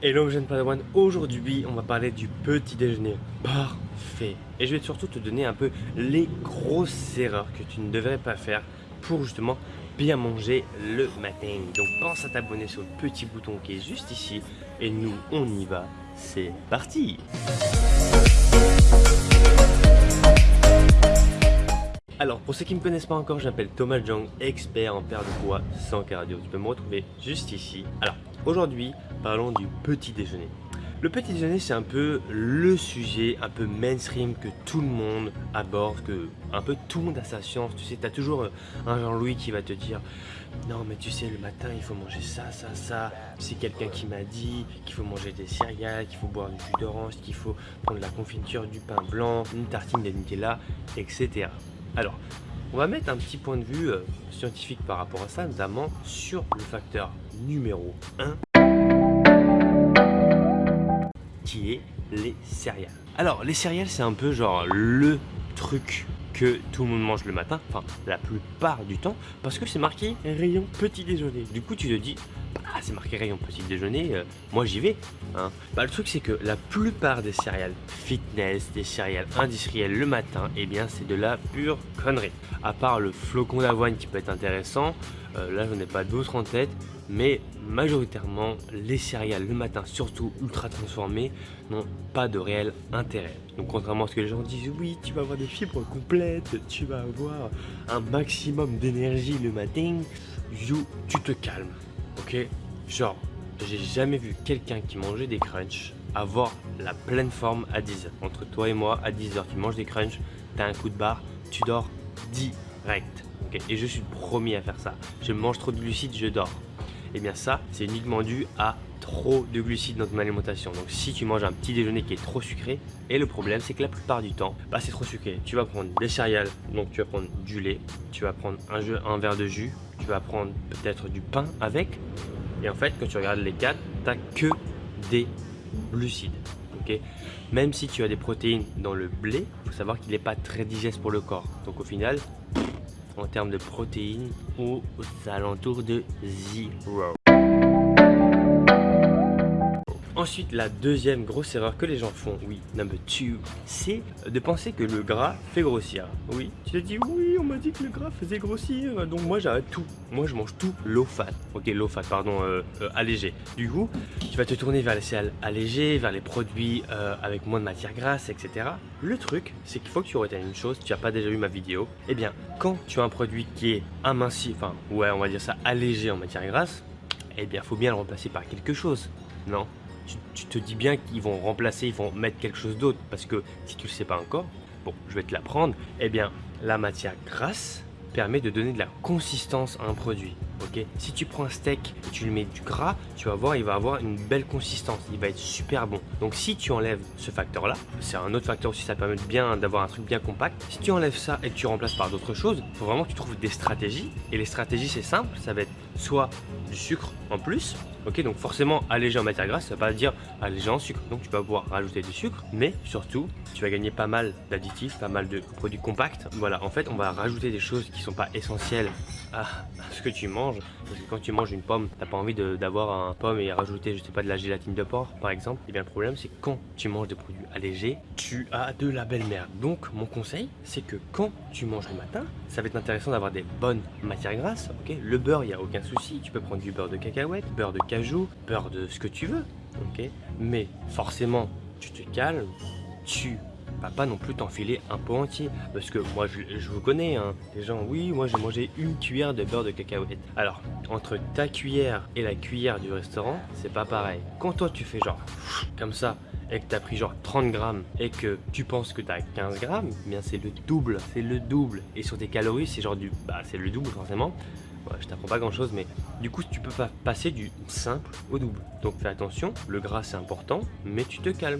Hello jeune padawan, aujourd'hui on va parler du petit déjeuner. Parfait. Et je vais surtout te donner un peu les grosses erreurs que tu ne devrais pas faire pour justement bien manger le matin. Donc pense à t'abonner sur le petit bouton qui est juste ici. Et nous on y va, c'est parti Alors, pour ceux qui ne me connaissent pas encore, je m'appelle Thomas Jong, expert en perte de poids sans cardio. Tu peux me retrouver juste ici. Alors, aujourd'hui, parlons du petit déjeuner. Le petit déjeuner, c'est un peu le sujet un peu mainstream que tout le monde aborde, que un peu tout le monde a sa science. Tu sais, tu as toujours un Jean-Louis qui va te dire Non, mais tu sais, le matin, il faut manger ça, ça, ça. C'est quelqu'un qui m'a dit qu'il faut manger des céréales, qu'il faut boire du jus d'orange, qu'il faut prendre la confiture, du pain blanc, une tartine de Nutella, etc. Alors, on va mettre un petit point de vue euh, scientifique par rapport à ça, notamment sur le facteur numéro 1 qui est les céréales. Alors, les céréales, c'est un peu genre le truc que tout le monde mange le matin, enfin la plupart du temps, parce que c'est marqué rayon petit déjeuner. Du coup, tu te dis, ah c'est marqué rayon petit déjeuner, euh, moi j'y vais. Hein. Bah, le truc c'est que la plupart des céréales fitness, des céréales industrielles le matin, eh bien c'est de la pure connerie. À part le flocon d'avoine qui peut être intéressant, euh, là j'en ai pas d'autres en tête, mais majoritairement les céréales le matin, surtout ultra transformées, n'ont pas de réel intérêt. Donc contrairement à ce que les gens disent, oui tu vas avoir des fibres complètes, tu vas avoir un maximum d'énergie le matin, you, tu te calmes, ok Genre, j'ai jamais vu quelqu'un qui mangeait des crunchs avoir la pleine forme à 10h. Entre toi et moi, à 10h, tu manges des crunchs, tu as un coup de barre, tu dors direct. et je suis le premier à faire ça. Je mange trop de glucides, je dors et eh bien ça, c'est uniquement dû à trop de glucides dans ton alimentation. Donc si tu manges un petit déjeuner qui est trop sucré, et le problème c'est que la plupart du temps, bah, c'est trop sucré. Tu vas prendre des céréales, donc tu vas prendre du lait, tu vas prendre un, un verre de jus, tu vas prendre peut-être du pain avec, et en fait quand tu regardes les quatre, tu n'as que des glucides. Même si tu as des protéines dans le blé, il faut savoir qu'il n'est pas très digeste pour le corps. Donc au final, en termes de protéines aux alentours de 0. Ensuite, la deuxième grosse erreur que les gens font, oui, number two, c'est de penser que le gras fait grossir. Oui, tu te dis, oui, on m'a dit que le gras faisait grossir, donc moi j'arrête tout. Moi je mange tout low fat. Ok, low fat, pardon, euh, euh, allégé. Du coup, tu vas te tourner vers les céréales allégées, vers les produits euh, avec moins de matière grasse, etc. Le truc, c'est qu'il faut que tu retiennes une chose, tu n'as pas déjà vu ma vidéo. Eh bien, quand tu as un produit qui est aminci, enfin, ouais, on va dire ça, allégé en matière grasse, eh bien, faut bien le remplacer par quelque chose. Non? Tu, te dis bien qu'ils vont remplacer, ils vont mettre quelque chose d'autre. Parce que si tu ne le sais pas encore, bon, je vais te l'apprendre, eh bien, la matière grasse permet de donner de la consistance à un produit. Ok si tu prends un steak et tu lui mets du gras, tu vas voir, il va avoir une belle consistance, il va être super bon. Donc si tu enlèves ce facteur-là, c'est un autre facteur aussi, ça permet bien d'avoir un truc bien compact. Si tu enlèves ça et que tu remplaces par d'autres choses, il faut vraiment que tu trouves des stratégies. Et les stratégies, c'est simple, ça va être soit du sucre en plus, Ok, donc forcément, alléger en matière grasse, ça ne veut pas dire alléger en sucre. Donc tu vas pouvoir rajouter du sucre, mais surtout, tu vas gagner pas mal d'additifs, pas mal de produits compacts. Voilà, en fait, on va rajouter des choses qui sont pas essentielles à ce que tu manges. Parce que quand tu manges une pomme, t'as pas envie d'avoir un pomme et rajouter, je sais pas, de la gélatine de porc, par exemple. Et eh bien, le problème, c'est que quand tu manges des produits allégés, tu as de la belle merde. Donc, mon conseil, c'est que quand tu manges le matin, ça va être intéressant d'avoir des bonnes matières grasses. Ok, le beurre, il n'y a aucun souci. Tu peux prendre du beurre de cacahuète, beurre de cajou, beurre de ce que tu veux. Ok, mais forcément, tu te calmes, tu vas pas non plus t'enfiler un pot entier. Parce que moi, je, vous connais, hein. les gens, oui, moi j'ai mangé une cuillère de beurre de cacahuète. Alors, entre ta cuillère et la cuillère du restaurant, c'est pas pareil. Quand toi tu fais genre, comme ça, et que tu as pris genre 30 grammes et que tu penses que tu as 15 grammes, eh bien c'est le double, c'est le double. Et sur tes calories, c'est genre du, bah c'est le double forcément. je t'apprends pas grand chose, mais du coup tu peux pas passer du simple au double. Donc fais attention, le gras c'est important, mais tu te calmes.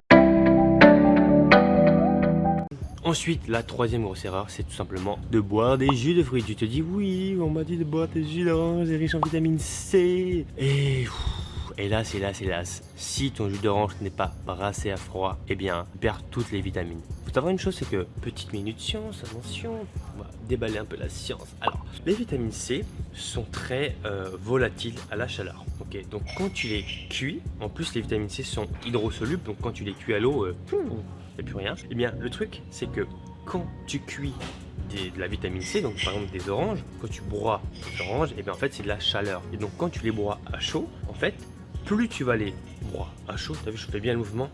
Ensuite, la troisième grosse erreur, c'est tout simplement de boire des jus de fruits. Tu te dis, oui, on m'a dit de boire des jus d'orange, riche en vitamine C. Et hélas, hélas, hélas, si ton jus d'orange n'est pas brassé à froid, eh bien, tu perds toutes les vitamines. Faut savoir une chose, c'est que, petite minute science, attention, on va déballer un peu la science. Alors, les vitamines C sont très euh, volatiles à la chaleur. Ok, donc quand tu les cuis, en plus les vitamines C sont hydrosolubles, donc quand tu les cuis à l'eau, euh, plus rien. Eh bien, le truc, c'est que quand tu cuis de la vitamine C, donc par exemple des oranges, quand tu broies des oranges, et eh bien en fait c'est de la chaleur. Et donc quand tu les broies à chaud, en fait, plus tu vas les broyer à chaud, tu as vu je fais bien le mouvement,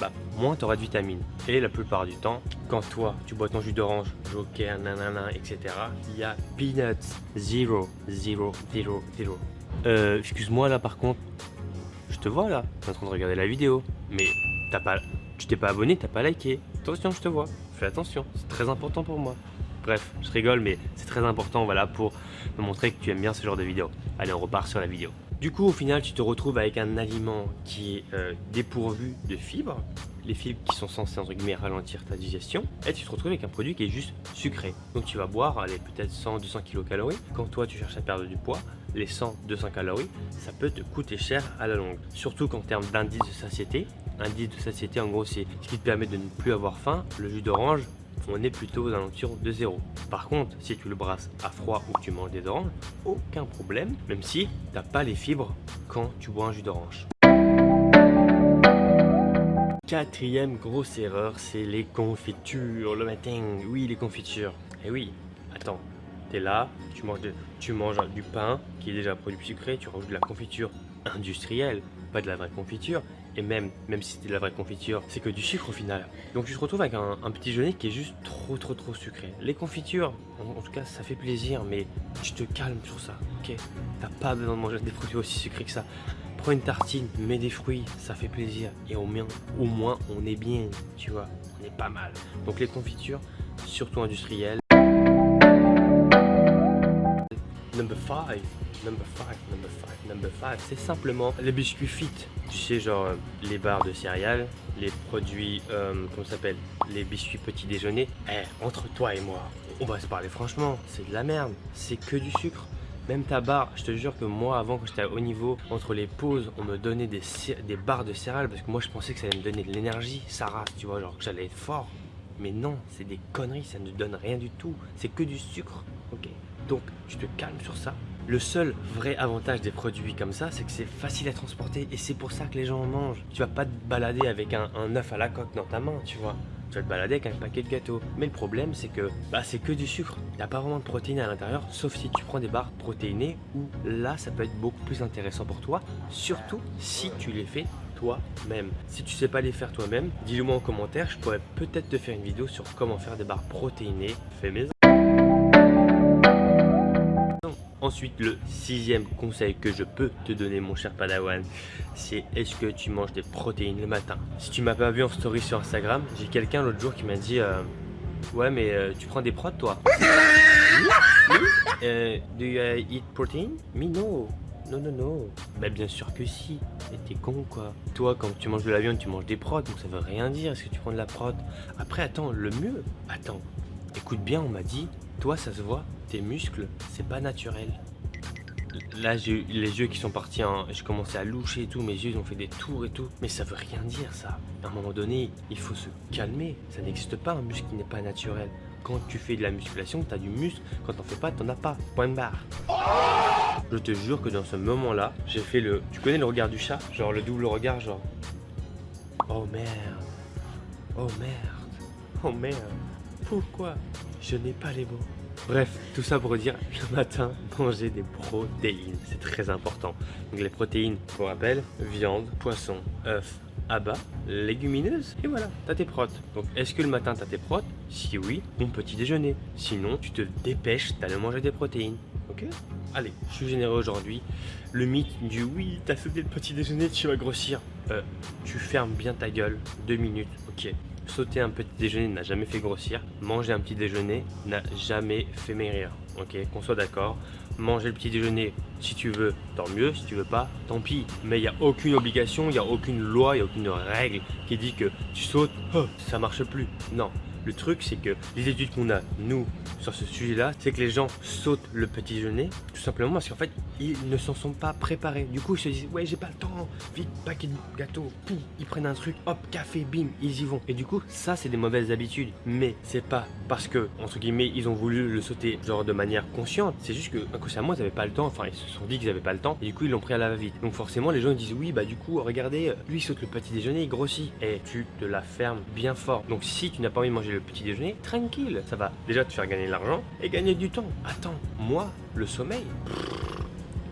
bah, moins tu auras de vitamines. Et la plupart du temps, quand toi tu bois ton jus d'orange, joker, nanana, etc., il y a peanuts, zero, zero, zero, zero. Euh, excuse-moi là par contre, je te vois là, en train de regarder la vidéo, mais t'as pas, tu t'es pas abonné, t'as pas liké. Attention, je te vois, fais attention, c'est très important pour moi. Bref, je rigole, mais c'est très important voilà, pour me montrer que tu aimes bien ce genre de vidéo. Allez, on repart sur la vidéo. Du coup, au final, tu te retrouves avec un aliment qui est euh, dépourvu de fibres, les fibres qui sont censées entre guillemets ralentir ta digestion, et tu te retrouves avec un produit qui est juste sucré. Donc tu vas boire, peut-être 100-200 kcal. Quand toi tu cherches à perdre du poids, les 100-200 calories, ça peut te coûter cher à la longue. Surtout qu'en termes d'indice de satiété, indice de satiété en gros c'est ce qui te permet de ne plus avoir faim, le jus d'orange on est plutôt aux alentours de 0. Par contre, si tu le brasses à froid ou que tu manges des oranges, aucun problème, même si tu n'as pas les fibres quand tu bois un jus d'orange. Quatrième grosse erreur, c'est les confitures le matin. Oui, les confitures. Eh oui, attends, es là, tu manges, tu manges du pain qui est déjà produit sucré, tu rajoutes de la confiture industrielle, pas de la vraie confiture, et même, même si c'était de la vraie confiture, c'est que du sucre au final. Donc tu te retrouves avec un, petit déjeuner qui est juste trop trop trop sucré. Les confitures, en, tout cas ça fait plaisir, mais tu te calmes sur ça, ok? T'as pas besoin de manger des produits aussi sucrés que ça. Prends une tartine, mets des fruits, ça fait plaisir. Et au moins, au moins on est bien, tu vois, on est pas mal. Donc les confitures, surtout industrielles. Number 5 Number 5, number 5, number 5, c'est simplement les biscuits fit. Tu sais, genre euh, les barres de céréales, les produits, euh, s'appelle Les biscuits petit déjeuner. Eh, entre toi et moi, on va se parler franchement, c'est de la merde, c'est que du sucre. Même ta barre, je te jure que moi avant quand j'étais à haut niveau, entre les pauses, on me donnait des, des barres de céréales parce que moi je pensais que ça allait me donner de l'énergie, ça tu vois, genre que j'allais être fort. Mais non, c'est des conneries, ça ne donne rien du tout, c'est que du sucre, ok Donc tu te calmes sur ça, le seul vrai avantage des produits comme ça, c'est que c'est facile à transporter et c'est pour ça que les gens en mangent. Tu vas pas te balader avec un, œuf à la coque dans ta main, tu vois. Tu vas te balader avec un paquet de gâteaux. Mais le problème, c'est que bah, c'est que du sucre. Il n'y pas vraiment de protéines à l'intérieur, sauf si tu prends des barres protéinées où là, ça peut être beaucoup plus intéressant pour toi, surtout si tu les fais toi-même. Si tu sais pas les faire toi-même, dis-le moi en commentaire, je pourrais peut-être te faire une vidéo sur comment faire des barres protéinées fait maison. Ensuite, le sixième conseil que je peux te donner, mon cher Padawan, c'est est-ce que tu manges des protéines le matin? Si tu m'as pas vu en story sur Instagram, j'ai quelqu'un l'autre jour qui m'a dit euh, Ouais, mais euh, tu prends des prods, toi? Euh, Do you eat protein? Me, no. Non, non, non. Bah, bien sûr que si. Mais t'es con, quoi. Toi, quand tu manges de la viande, tu manges des prods, donc ça veut rien dire. Est-ce que tu prends de la prod? Après, attends, le mieux. Attends, écoute bien, on m'a dit toi, ça se voit, tes muscles, c'est pas naturel. Là, j'ai les yeux qui sont partis, hein. j'ai commencé à loucher et tout, mes yeux ont fait des tours et tout. Mais ça veut rien dire, ça. À un moment donné, il faut se calmer. Ça n'existe pas un muscle qui n'est pas naturel. Quand tu fais de la musculation, tu as du muscle. Quand t'en fais pas, t'en as pas. Point barre. Je te jure que dans ce moment-là, j'ai fait le... Tu connais le regard du chat? Genre le double regard, genre... Oh merde. Oh merde. Oh merde. Pourquoi? Je n'ai pas les mots Bref, tout ça pour dire, le matin, manger des protéines, c'est très important. Donc les protéines, pour rappel, viande, poisson, œufs, abats, légumineuses, et voilà, t'as tes protes. Donc est-ce que le matin t'as tes protes? Si oui, bon petit déjeuner. Sinon, tu te dépêches d'aller manger des protéines. Ok? Allez, je suis généreux aujourd'hui. Le mythe du oui, t'as sauté le petit déjeuner, tu vas grossir. Euh, tu fermes bien ta gueule, deux minutes, ok sauter un petit déjeuner n'a jamais fait grossir. Manger un petit déjeuner n'a jamais fait maigrir. Ok, qu'on soit d'accord. Manger le petit déjeuner, si tu veux, tant mieux. Si tu veux pas, tant pis. Mais il n'y a aucune obligation, il n'y a aucune loi, il n'y a aucune règle qui dit que tu sautes, oh, ça marche plus. Non, Le truc, c'est que les études qu'on a, nous, sur ce sujet-là, c'est que les gens sautent le petit déjeuner, tout simplement parce qu'en fait, ils ne s'en sont pas préparés. Du coup, ils se disent, ouais, j'ai pas le temps, vite, paquet de gâteaux, poum, ils prennent un truc, hop, café, bim, ils y vont. Et du coup, ça, c'est des mauvaises habitudes. Mais c'est pas parce que, entre guillemets, ils ont voulu le sauter, genre de manière consciente. C'est juste que, inconsciemment, ils avaient pas le temps, enfin, ils se sont dit qu'ils avaient pas le temps, et du coup, ils l'ont pris à la va-vite. Donc, forcément, les gens disent, oui, bah, du coup, regardez, lui, il saute le petit déjeuner, il grossit. Et tu te la fermes bien fort. Donc, si tu n'as pas envie de manger le petit déjeuner, tranquille, ça va déjà te faire gagner de l'argent et gagner du temps. Attends, moi, le sommeil,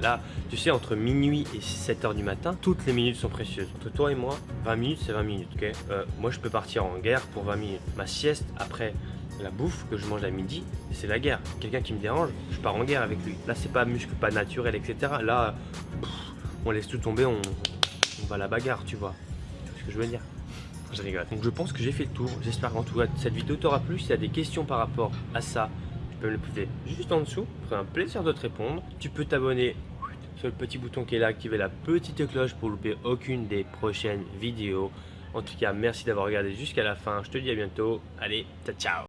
Là, tu sais, entre minuit et 7h du matin, toutes les minutes sont précieuses. Entre toi et moi, 20 minutes, c'est 20 minutes, ok? Euh, Moi, je peux partir en guerre pour 20 minutes. Ma sieste, après la bouffe que je mange à midi, c'est la guerre. Quelqu'un qui me dérange, je pars en guerre avec lui. Là, c'est pas muscle, pas naturel, etc. Là, on laisse tout tomber, on, va la bagarre. Tu vois ce que je veux dire? Je rigole. Donc je pense que j'ai fait le tour. J'espère qu'en tout cas cette vidéo t'aura plu. Si tu as des questions par rapport à ça, tu peux me les poser juste en dessous. Ce un plaisir de te répondre. Tu peux t'abonner sur le petit bouton qui est là, activer la petite cloche pour louper aucune des prochaines vidéos. En tout cas, merci d'avoir regardé jusqu'à la fin. Je te dis à bientôt. Allez, ciao ciao